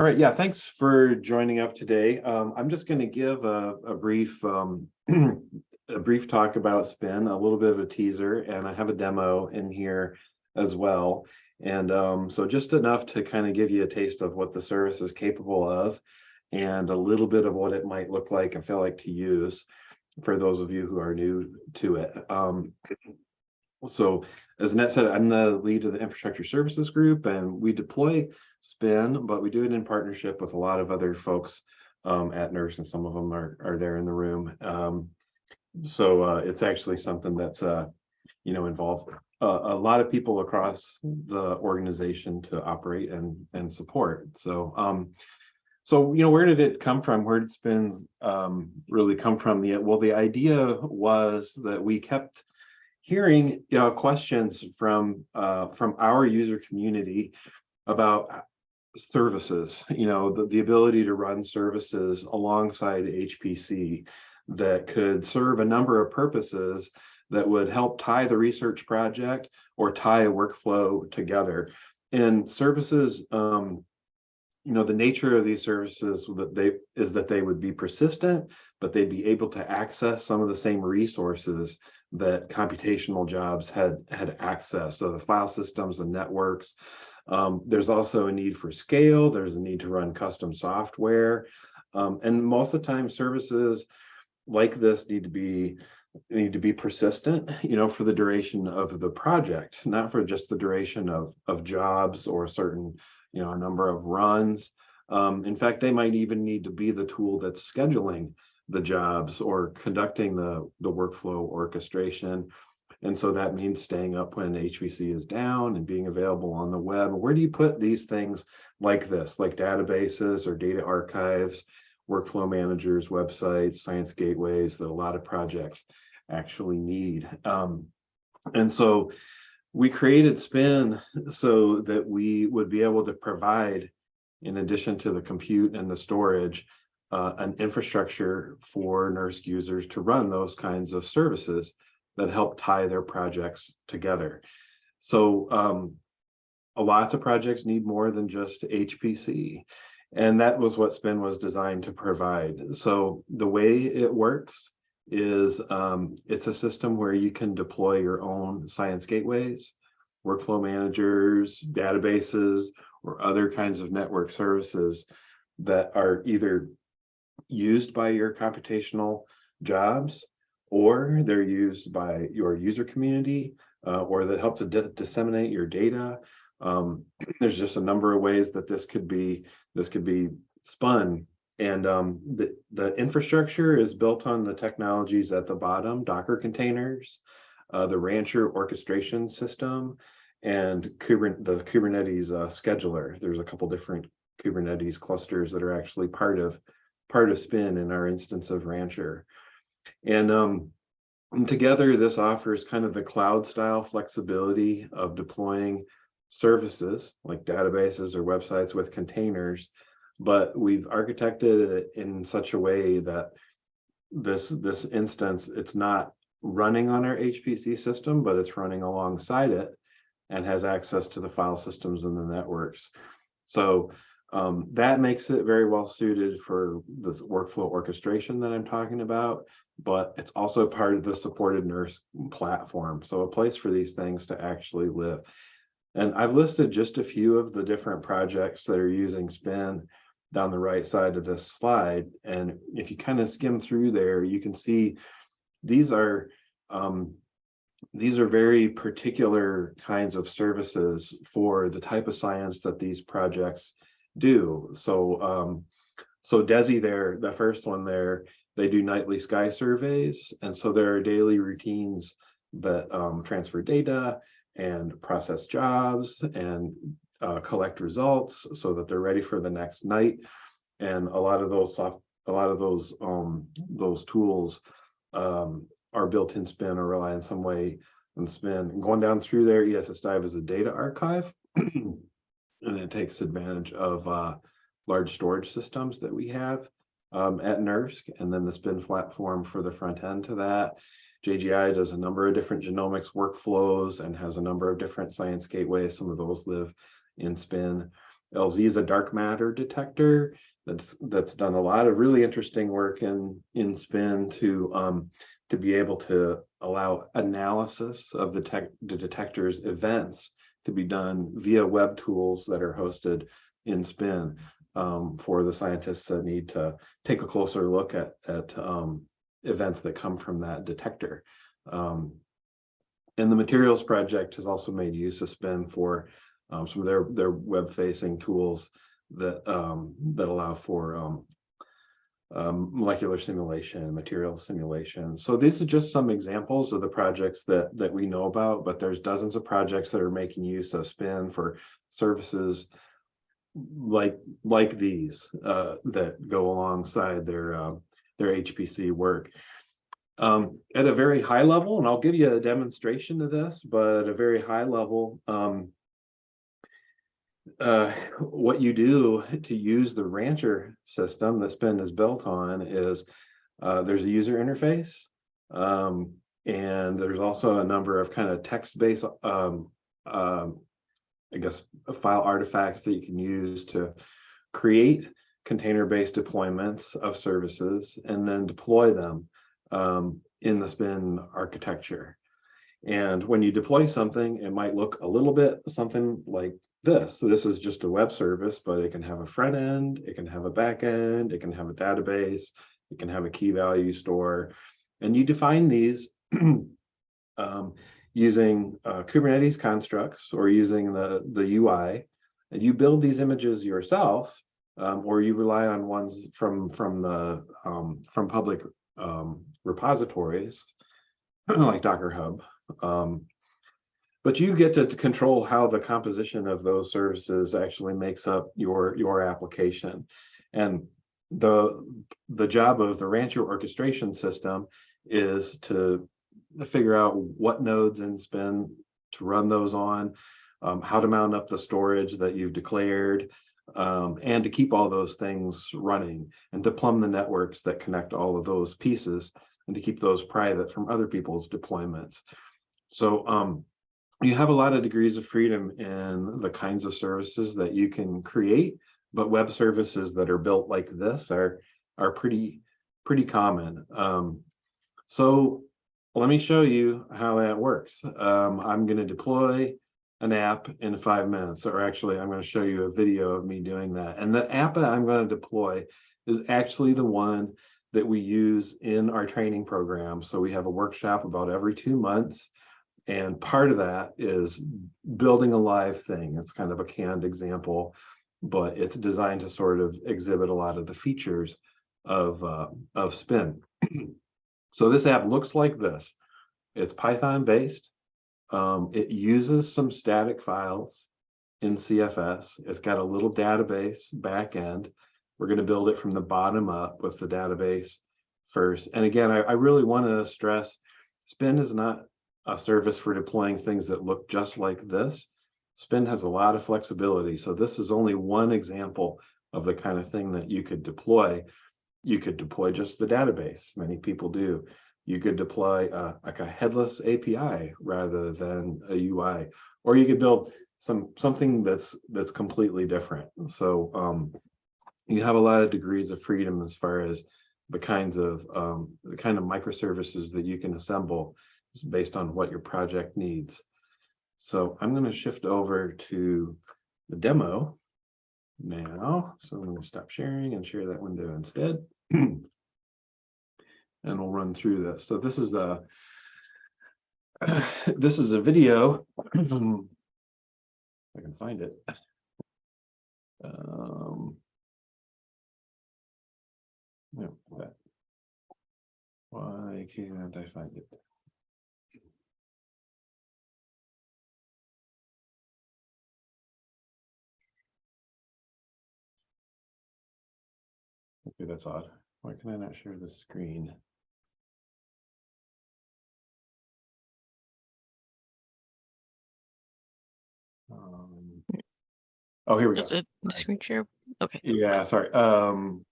All right, yeah, thanks for joining up today. Um, I'm just going to give a, a brief um, a brief talk about Spin, a little bit of a teaser, and I have a demo in here as well. And um, so just enough to kind of give you a taste of what the service is capable of and a little bit of what it might look like and feel like to use for those of you who are new to it. So as Annette said, I'm the lead of the infrastructure services group and we deploy spin, but we do it in partnership with a lot of other folks um, at NERSC and some of them are, are there in the room. Um, so uh, it's actually something that's, uh, you know, involved a lot of people across the organization to operate and, and support. So, um, so, you know, where did it come from? Where did spin um, really come from? The, well, the idea was that we kept hearing know, questions from uh, from our user community about services, you know, the, the ability to run services alongside HPC that could serve a number of purposes that would help tie the research project or tie a workflow together. And services, um, you know, the nature of these services that they is that they would be persistent, but they'd be able to access some of the same resources that computational jobs had had access. So the file systems, the networks. Um, there's also a need for scale. There's a need to run custom software. Um, and most of the time services like this need to be need to be persistent, you know, for the duration of the project, not for just the duration of, of jobs or certain, you know, a number of runs. Um, in fact, they might even need to be the tool that's scheduling the jobs or conducting the, the workflow orchestration. And so that means staying up when HPC is down and being available on the web. Where do you put these things like this, like databases or data archives, workflow managers, websites, science gateways that a lot of projects actually need. Um, and so we created Spin so that we would be able to provide, in addition to the compute and the storage, uh, an infrastructure for NERSC users to run those kinds of services that help tie their projects together. So um, lots of projects need more than just HPC. And that was what Spin was designed to provide. So the way it works is um, it's a system where you can deploy your own science gateways, workflow managers, databases, or other kinds of network services that are either used by your computational jobs or they're used by your user community uh, or that help to disseminate your data. Um, there's just a number of ways that this could be this could be spun and um, the, the infrastructure is built on the technologies at the bottom, Docker containers, uh, the Rancher orchestration system, and the Kubernetes uh, scheduler. There's a couple different Kubernetes clusters that are actually part of part of Spin in our instance of Rancher. And, um, and together, this offers kind of the cloud style flexibility of deploying services like databases or websites with containers but we've architected it in such a way that this this instance it's not running on our HPC system, but it's running alongside it and has access to the file systems and the networks. So um, that makes it very well suited for the workflow orchestration that I'm talking about, but it's also part of the supported NERSC platform. So a place for these things to actually live. And I've listed just a few of the different projects that are using Spin down the right side of this slide. And if you kind of skim through there, you can see these are um, these are very particular kinds of services for the type of science that these projects do. So um, so DESI there, the first one there, they do nightly sky surveys. And so there are daily routines that um, transfer data and process jobs and uh, collect results so that they're ready for the next night. And a lot of those soft, a lot of those um, those tools um, are built in Spin or rely in some way on Spin. And going down through there, ESS Dive is a data archive, and it takes advantage of uh, large storage systems that we have um, at NERSC, and then the Spin platform for the front end to that. JGI does a number of different genomics workflows and has a number of different science gateways. Some of those live in spin. LZ is a dark matter detector that's that's done a lot of really interesting work in in spin to um to be able to allow analysis of the tech the detector's events to be done via web tools that are hosted in spin um for the scientists that need to take a closer look at at um events that come from that detector um and the materials project has also made use of spin for um, some of their their web facing tools that um, that allow for um, um, molecular simulation, material simulation. So these are just some examples of the projects that that we know about, but there's dozens of projects that are making use of spin for services like like these uh, that go alongside their uh, their HPC work. Um, at a very high level, and I'll give you a demonstration of this, but at a very high level, um, uh, what you do to use the rancher system that spin is built on is uh, there's a user interface um, and there's also a number of kind of text-based um, um, I guess file artifacts that you can use to create container-based deployments of services and then deploy them um, in the spin architecture. And when you deploy something, it might look a little bit something like this. So this is just a web service, but it can have a front end, it can have a back end, it can have a database, it can have a key value store. And you define these um, using uh, Kubernetes constructs or using the, the UI. And you build these images yourself, um, or you rely on ones from, from, the, um, from public um, repositories like Docker Hub. But you get to, control how the composition of those services actually makes up your your application. And the the job of the rancher orchestration system is to figure out what nodes in spin to run those on um, how to mount up the storage that you've declared um, and to keep all those things running and to plumb the networks that connect all of those pieces and to keep those private from other people's deployments. So um, you have a lot of degrees of freedom in the kinds of services that you can create, but web services that are built like this are are pretty pretty common. Um, so let me show you how that works. Um, I'm going to deploy an app in five minutes, or actually I'm going to show you a video of me doing that. And the app that I'm going to deploy is actually the one that we use in our training program. So we have a workshop about every two months and part of that is building a live thing. It's kind of a canned example, but it's designed to sort of exhibit a lot of the features of, uh, of Spin. so this app looks like this. It's Python based. Um, it uses some static files in CFS. It's got a little database backend. We're going to build it from the bottom up with the database first. And again, I, I really want to stress Spin is not a service for deploying things that look just like this. Spin has a lot of flexibility. So this is only one example of the kind of thing that you could deploy. You could deploy just the database. Many people do. You could deploy uh, like a headless API rather than a UI, or you could build some something that's that's completely different. So um, you have a lot of degrees of freedom as far as the kinds of um, the kind of microservices that you can assemble based on what your project needs. So I'm going to shift over to the demo now. So I'm going to stop sharing and share that window instead. and we'll run through this. So this is a this is a video. I can find it. Um, no. Why can't I find it? Okay, that's odd. Why can I not share the screen? Um, oh, here we go. Just a the screen share. Okay. Yeah, sorry. Um,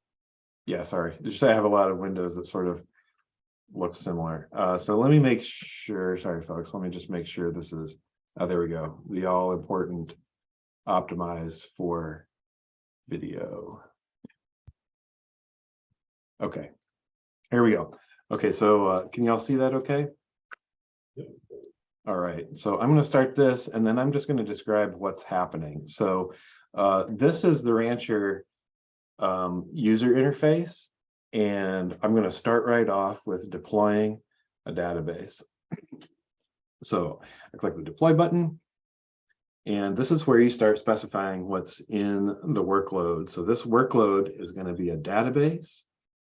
yeah, sorry. Just I have a lot of windows that sort of look similar. Uh, so let me make sure. Sorry, folks. Let me just make sure this is. Oh, there we go. The all important optimize for video. Okay, here we go. Okay, so uh, can y'all see that okay? Yep. All right, so I'm gonna start this and then I'm just gonna describe what's happening. So uh, this is the Rancher um, user interface. And I'm gonna start right off with deploying a database. So I click the deploy button. And this is where you start specifying what's in the workload. So this workload is gonna be a database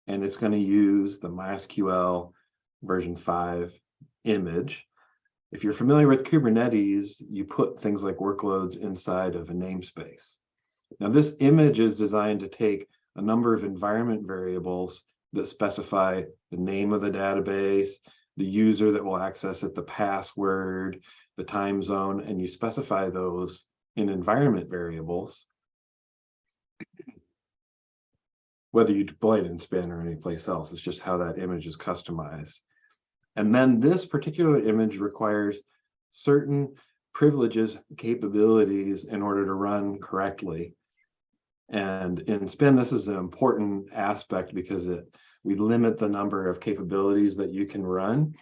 and it's gonna use the MySQL version five image. If you're familiar with Kubernetes, you put things like workloads inside of a namespace. Now this image is designed to take a number of environment variables that specify the name of the database, the user that will access it, the password, the time zone, and you specify those in environment variables. Whether you deploy it in Spin or anyplace else, it's just how that image is customized. And then this particular image requires certain privileges, capabilities in order to run correctly. And in Spin, this is an important aspect because it we limit the number of capabilities that you can run.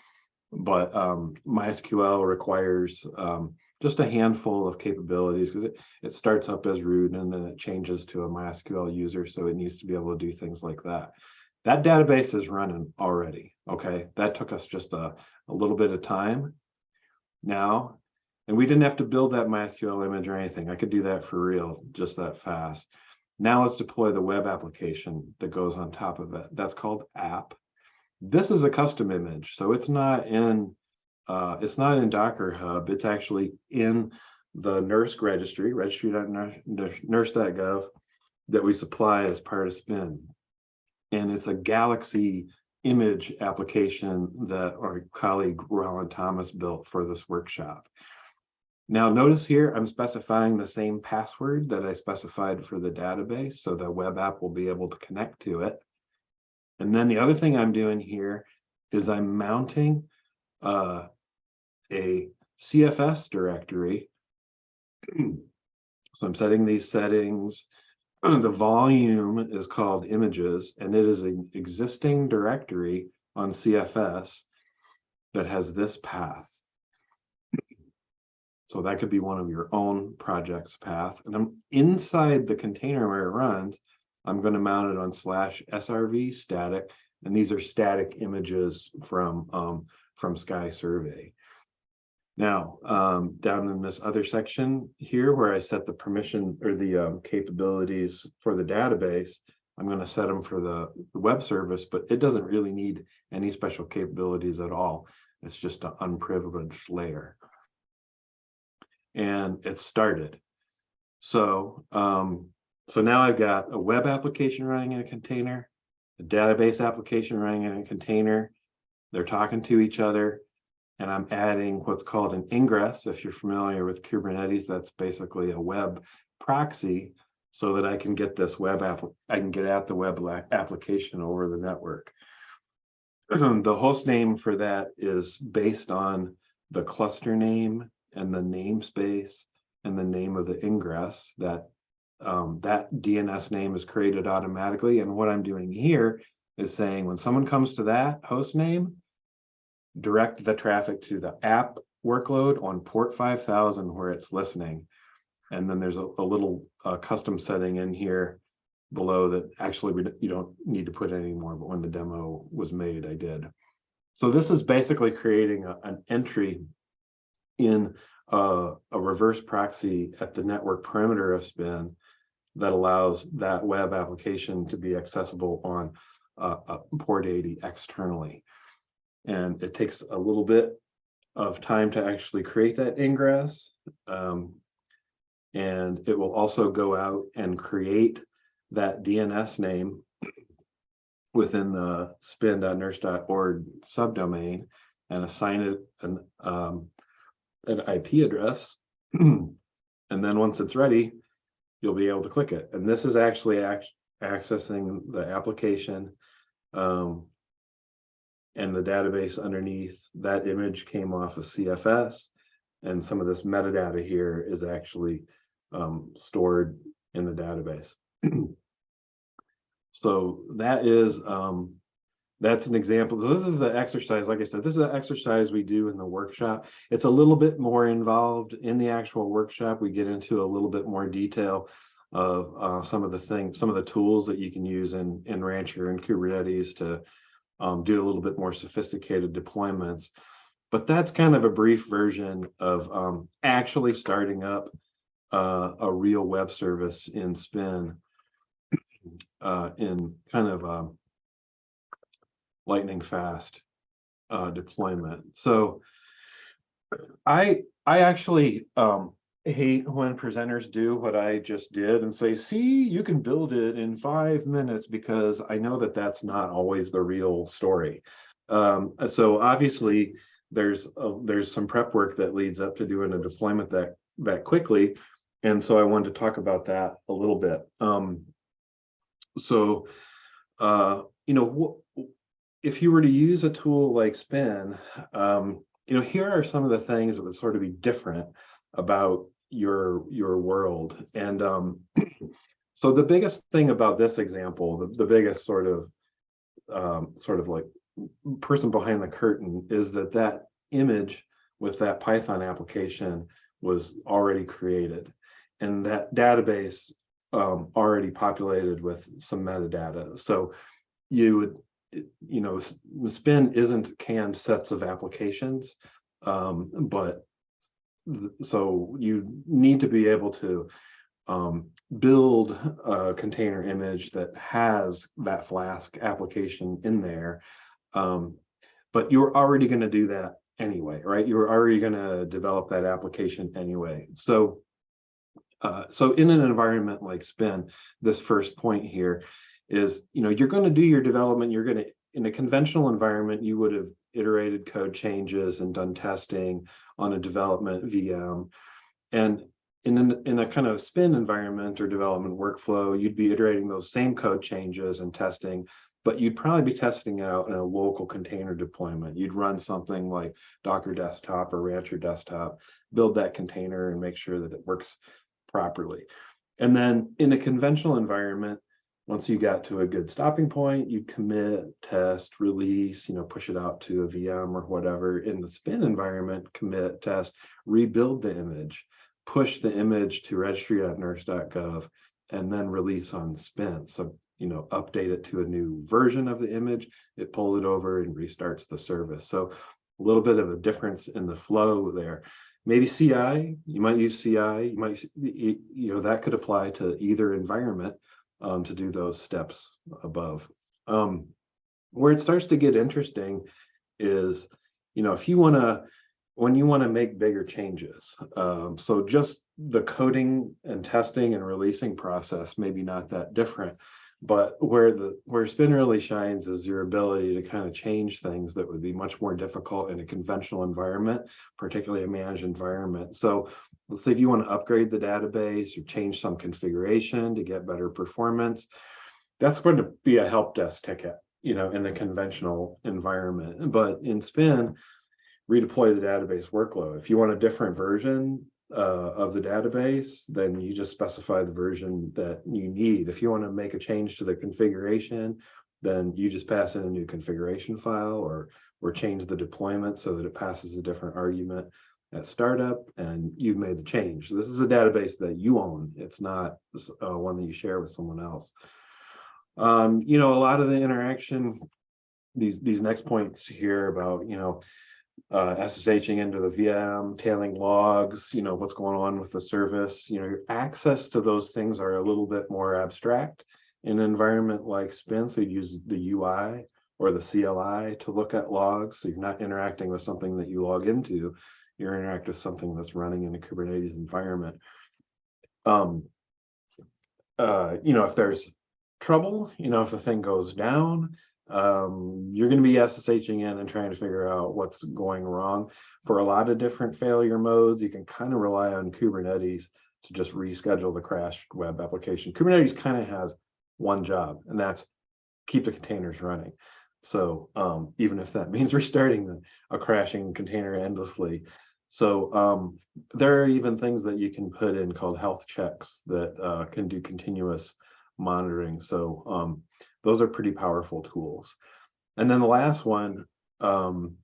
But um, MySQL requires um, just a handful of capabilities because it, it starts up as root and then it changes to a MySQL user. So it needs to be able to do things like that. That database is running already. Okay, that took us just a, a little bit of time. Now, and we didn't have to build that MySQL image or anything. I could do that for real, just that fast. Now let's deploy the web application that goes on top of it. That's called app. This is a custom image, so it's not in uh, it's not in Docker Hub. It's actually in the NERSC registry, registry.nersc.gov, that we supply as part of Spin. And it's a Galaxy image application that our colleague Roland Thomas built for this workshop. Now notice here, I'm specifying the same password that I specified for the database, so the web app will be able to connect to it. And then the other thing I'm doing here is I'm mounting uh, a CFS directory. so I'm setting these settings. The volume is called images, and it is an existing directory on CFS that has this path. So that could be one of your own projects path. And I'm inside the container where it runs, I'm going to mount it on slash SRV static. And these are static images from, um, from Sky Survey. Now, um, down in this other section here where I set the permission or the um, capabilities for the database, I'm going to set them for the, the web service, but it doesn't really need any special capabilities at all. It's just an unprivileged layer and it started. So, um, so now I've got a web application running in a container, a database application running in a container. They're talking to each other, and I'm adding what's called an ingress. If you're familiar with Kubernetes, that's basically a web proxy so that I can get this web app, I can get at the web application over the network. the host name for that is based on the cluster name and the namespace and the name of the ingress that um, that DNS name is created automatically. And what I'm doing here is saying when someone comes to that host name, direct the traffic to the app workload on port 5000 where it's listening. And then there's a, a little uh, custom setting in here below that actually we, you don't need to put anymore, but when the demo was made, I did. So this is basically creating a, an entry in a, a reverse proxy at the network perimeter of spin that allows that web application to be accessible on uh, port 80 externally. And it takes a little bit of time to actually create that ingress. Um, and it will also go out and create that DNS name within the spin.nersc.org subdomain and assign it an um, an IP address. and then once it's ready, you'll be able to click it. And this is actually ac accessing the application um, and the database underneath that image came off of CFS. And some of this metadata here is actually um, stored in the database. So that is, um, that's an example. So this is the exercise, like I said, this is an exercise we do in the workshop. It's a little bit more involved in the actual workshop. We get into a little bit more detail of uh, some of the things, some of the tools that you can use in, in Rancher and Kubernetes to um, do a little bit more sophisticated deployments. But that's kind of a brief version of um, actually starting up uh, a real web service in Spin uh, in kind of um, lightning fast uh, deployment. So I I actually um, hate when presenters do what I just did and say, see, you can build it in five minutes because I know that that's not always the real story. Um, so obviously there's a, there's some prep work that leads up to doing a deployment that that quickly. And so I wanted to talk about that a little bit. Um, so, uh, you know, if you were to use a tool like Spin, um, you know, here are some of the things that would sort of be different about your your world. And um, so the biggest thing about this example, the, the biggest sort of um, sort of like person behind the curtain is that that image with that Python application was already created. And that database um, already populated with some metadata. So you would, you know, Spin isn't canned sets of applications, um, but so you need to be able to um, build a container image that has that Flask application in there. Um, but you're already going to do that anyway, right? You're already going to develop that application anyway. So uh, so in an environment like Spin, this first point here is, you know, you're going to do your development, you're going to, in a conventional environment, you would have iterated code changes and done testing on a development VM. And in, an, in a kind of spin environment or development workflow, you'd be iterating those same code changes and testing, but you'd probably be testing out in a local container deployment. You'd run something like Docker desktop or Rancher desktop, build that container and make sure that it works properly. And then in a conventional environment, once you got to a good stopping point, you commit, test, release, you know, push it out to a VM or whatever. In the spin environment, commit, test, rebuild the image, push the image to registry.nersc.gov, and then release on spin. So, you know, update it to a new version of the image, it pulls it over and restarts the service. So a little bit of a difference in the flow there maybe CI, you might use CI, you might, you know, that could apply to either environment um, to do those steps above. Um, where it starts to get interesting is, you know, if you want to, when you want to make bigger changes. Um, so just the coding and testing and releasing process, maybe not that different, but where the where spin really shines is your ability to kind of change things that would be much more difficult in a conventional environment particularly a managed environment so let's say if you want to upgrade the database or change some configuration to get better performance that's going to be a help desk ticket you know in the conventional environment. But in spin redeploy the database workload. If you want a different version uh, of the database, then you just specify the version that you need. If you want to make a change to the configuration, then you just pass in a new configuration file or or change the deployment so that it passes a different argument at startup and you've made the change. This is a database that you own. It's not uh, one that you share with someone else. Um, you know, a lot of the interaction, these these next points here about, you know, uh, SSHing into the VM, tailing logs, you know, what's going on with the service, you know, your access to those things are a little bit more abstract in an environment like Spin. So you use the UI or the CLI to look at logs. So you're not interacting with something that you log into, you're interacting with something that's running in a Kubernetes environment. Um, uh, you know, if there's trouble, you know, if the thing goes down, um, you're going to be SSHing in and trying to figure out what's going wrong. For a lot of different failure modes, you can kind of rely on Kubernetes to just reschedule the crashed web application. Kubernetes kind of has one job, and that's keep the containers running. So um, even if that means restarting a crashing container endlessly. So um, there are even things that you can put in called health checks that uh, can do continuous monitoring. So um, those are pretty powerful tools. And then the last one um,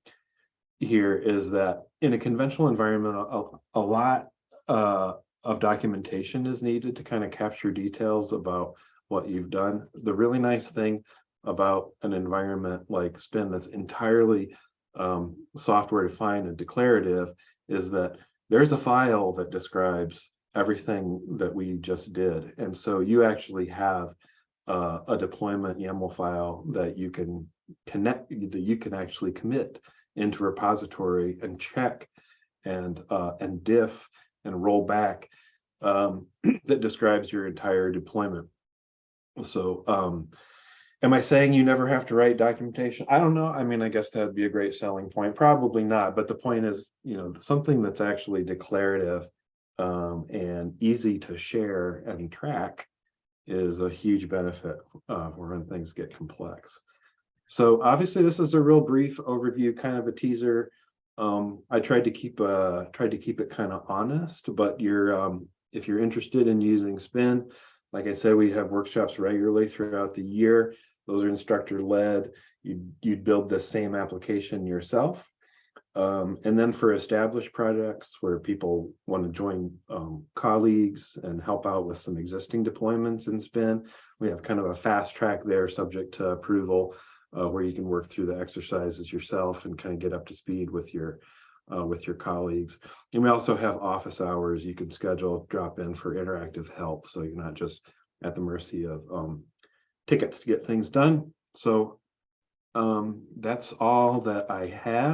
here is that in a conventional environment, a, a lot uh, of documentation is needed to kind of capture details about what you've done. The really nice thing about an environment like Spin that's entirely um, software defined and declarative is that there's a file that describes everything that we just did. And so you actually have uh, a deployment YAML file that you can connect, that you can actually commit into repository and check and uh, and diff and roll back um, that describes your entire deployment. So um, am I saying you never have to write documentation? I don't know. I mean, I guess that'd be a great selling point. Probably not. But the point is, you know, something that's actually declarative um, and easy to share and track is a huge benefit uh, when things get complex. So obviously, this is a real brief overview, kind of a teaser. Um, I tried to keep uh tried to keep it kind of honest, but you're um, if you're interested in using Spin, like I said, we have workshops regularly throughout the year. Those are instructor led. You you'd build the same application yourself. Um, and then for established projects where people want to join um, colleagues and help out with some existing deployments in Spin, we have kind of a fast track there subject to approval uh, where you can work through the exercises yourself and kind of get up to speed with your uh, with your colleagues. And we also have office hours you can schedule, drop in for interactive help. So you're not just at the mercy of um, tickets to get things done. So um, that's all that I have.